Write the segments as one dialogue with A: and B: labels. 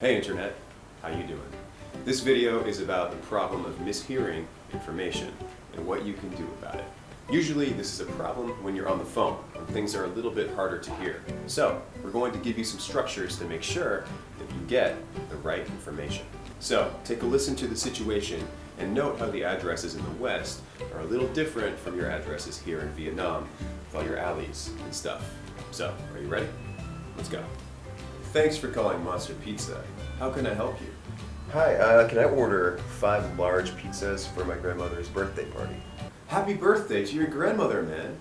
A: Hey Internet, how you doing? This video is about the problem of mishearing information and what you can do about it. Usually this is a problem when you're on the phone, when things are a little bit harder to hear. So, we're going to give you some structures to make sure that you get the right information. So, take a listen to the situation and note how the addresses in the West are a little different from your addresses here in Vietnam with all your alleys and stuff. So, are you ready? Let's go. Thanks for calling Monster Pizza. How can I help you?
B: Hi, uh, can I order five large pizzas for my grandmother's birthday party?
A: Happy birthday to your grandmother, man.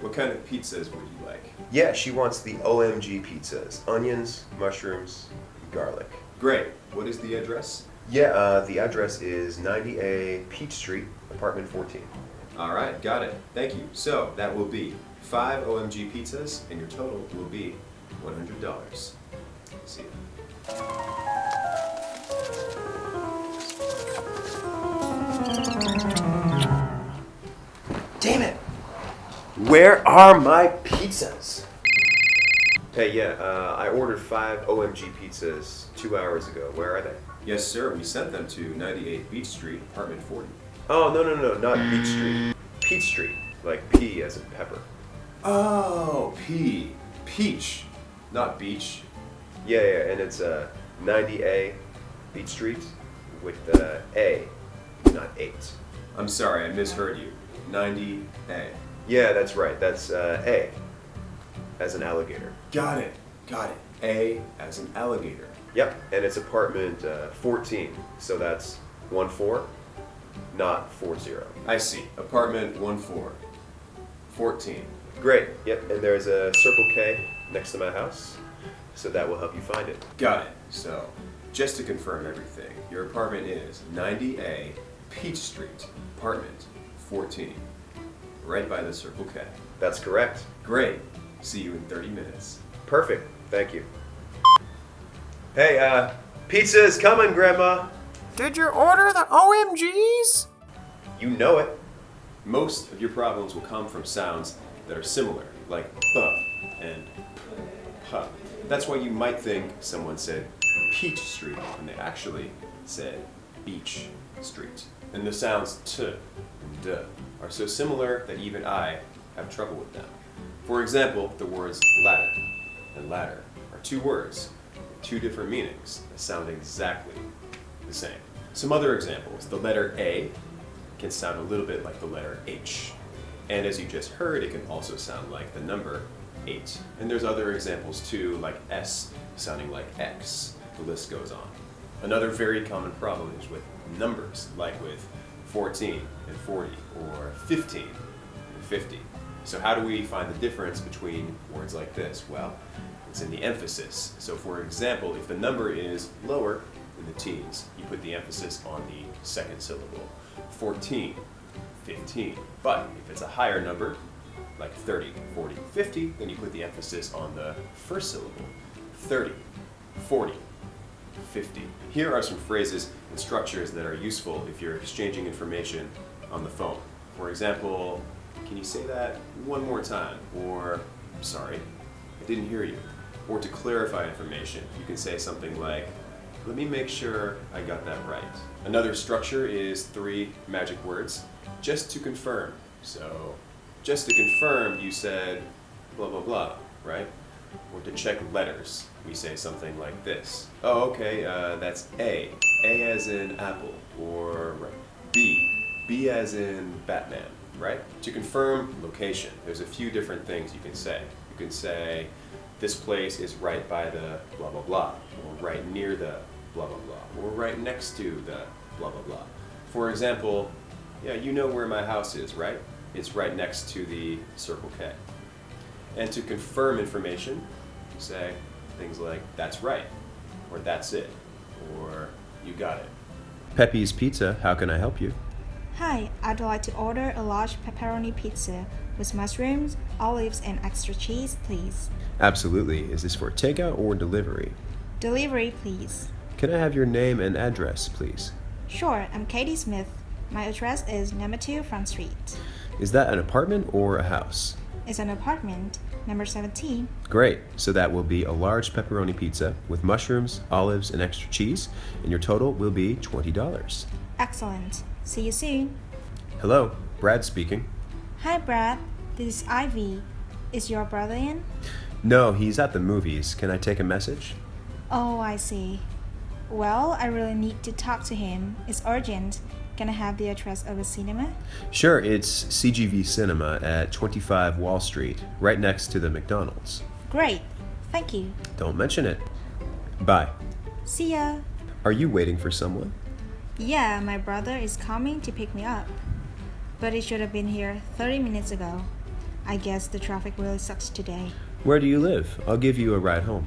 A: What kind of pizzas would you like?
B: Yeah, she wants the OMG pizzas. Onions, mushrooms, garlic.
A: Great. What is the address?
B: Yeah, uh, the address is 90A Peach Street, apartment 14.
A: All right, got it. Thank you. So that will be five OMG pizzas, and your total will be $100. See you.
B: Damn it! Where are my pizzas? Hey, yeah, uh, I ordered five OMG pizzas two hours ago. Where are they?
A: Yes, sir. We sent them to 98 Beach Street, apartment 40.
B: Oh, no, no, no, not Beach Street. Peach Street, like P as in pepper.
A: Oh, P. Peach. Not beach.
B: Yeah, yeah, and it's uh, 90A Beach Street with the A, not 8.
A: I'm sorry, I misheard you. 90A.
B: Yeah, that's right. That's uh, A, as an alligator.
A: Got it. Got it. A as an alligator.
B: Yep, and it's apartment uh, 14, so that's 1 4, not 4 0.
A: I see. Apartment 14. 14.
B: Great, yep, and there's a Circle K next to my house, so that will help you find it.
A: Got it. So, just to confirm everything, your apartment is 90A Peach Street, apartment 14, right by the Circle K.
B: That's correct.
A: Great. See you in 30 minutes.
B: Perfect, thank you. Hey, uh, pizza is coming, Grandma.
C: Did you order the OMGs?
B: You know it.
A: Most of your problems will come from sounds that are similar, like buh and puh. That's why you might think someone said Peach Street when they actually said Beach Street. And the sounds t and d are so similar that even I have trouble with them. For example, the words ladder and latter are two words with two different meanings that sound exactly the same. Some other examples, the letter A can sound a little bit like the letter H. And as you just heard, it can also sound like the number 8. And there's other examples too, like S sounding like X. The list goes on. Another very common problem is with numbers, like with 14 and 40, or 15 and 50. So how do we find the difference between words like this? Well, it's in the emphasis. So for example, if the number is lower in the teens, you put the emphasis on the second syllable. 14, 15. But if it's a higher number, like 30, 40, 50, then you put the emphasis on the first syllable. 30, 40, 50. Here are some phrases and structures that are useful if you're exchanging information on the phone. For example, can you say that one more time? Or, sorry, I didn't hear you. Or to clarify information, you can say something like, let me make sure I got that right. Another structure is three magic words, just to confirm. So, just to confirm, you said blah blah blah, right? Or to check letters, we say something like this. Oh, okay, uh, that's A. A as in apple. Or right, B. B as in Batman, right? To confirm location, there's a few different things you can say. You can say, this place is right by the blah blah blah, or right near the blah blah blah, or right next to the blah blah blah. For example, yeah, you know where my house is, right? It's right next to the Circle K. And to confirm information, you say things like, that's right, or that's it, or you got it. Pepe's Pizza, how can I help you?
D: Hi, I'd like to order a large pepperoni pizza with mushrooms, olives, and extra cheese, please.
A: Absolutely. Is this for takeout or delivery?
D: Delivery, please.
A: Can I have your name and address, please?
D: Sure, I'm Katie Smith. My address is number 2 Front Street.
A: Is that an apartment or a house?
D: It's an apartment, number 17.
A: Great. So that will be a large pepperoni pizza with mushrooms, olives, and extra cheese, and your total will be $20.
D: Excellent. See you soon.
A: Hello, Brad speaking.
D: Hi, Brad. This is Ivy. Is your brother in?
A: No, he's at the movies. Can I take a message?
D: Oh, I see. Well, I really need to talk to him. It's urgent. Can I have the address of the cinema?
A: Sure, it's CGV Cinema at 25 Wall Street, right next to the McDonald's.
D: Great. Thank you.
A: Don't mention it. Bye.
D: See ya.
A: Are you waiting for someone?
D: Yeah, my brother is coming to pick me up. But he should have been here 30 minutes ago. I guess the traffic really sucks today.
A: Where do you live? I'll give you a ride home.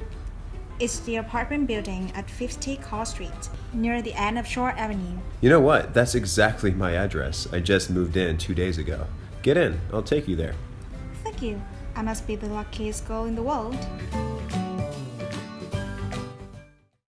D: It's the apartment building at 50 Call Street, near the end of Shore Avenue.
A: You know what? That's exactly my address. I just moved in two days ago. Get in, I'll take you there.
D: Thank you. I must be the luckiest girl in the world.